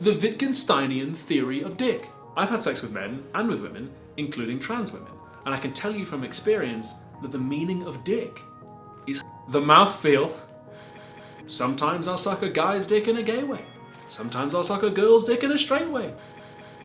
the Wittgensteinian theory of dick. I've had sex with men and with women, including trans women, and I can tell you from experience that the meaning of dick is the mouth feel. Sometimes I'll suck a guy's dick in a gay way. Sometimes I'll suck a girl's dick in a straight way.